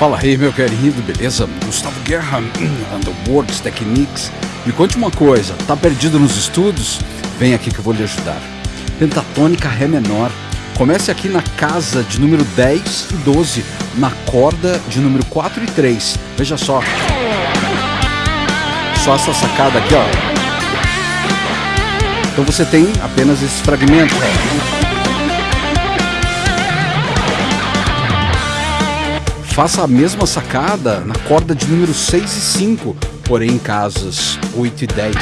Fala aí, meu querido, beleza? Gustavo Guerra, Underworks Techniques. Me conte uma coisa, tá perdido nos estudos? Vem aqui que eu vou lhe ajudar. Pentatônica Ré menor. Comece aqui na casa de número 10 e 12, na corda de número 4 e 3. Veja só. Só essa sacada aqui, ó. Então você tem apenas esse fragmento. Faça a mesma sacada na corda de número 6 e 5, porém em casas 8 e 10.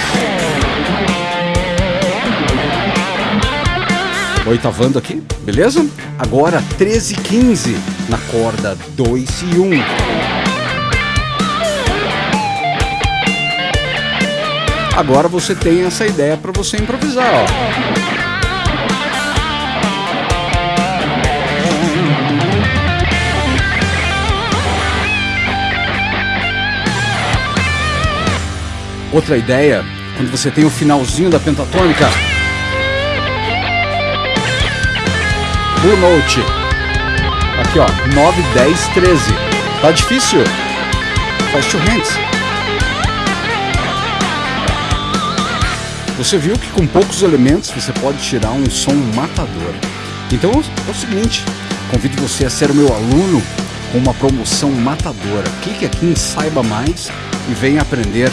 Oitavando aqui, beleza? Agora 13 e 15 na corda 2 e 1. Agora você tem essa ideia para você improvisar, ó. Outra ideia, quando você tem o finalzinho da pentatônica. Blue Note. Aqui ó, 9, 10, 13. Tá difícil? Faz two hands. Você viu que com poucos elementos você pode tirar um som matador. Então é o seguinte, convido você a ser o meu aluno com uma promoção matadora. Clique aqui em Saiba Mais e venha aprender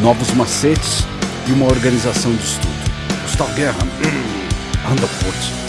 novos macetes e uma organização de estudo. Gustavo Guerra, Underwood.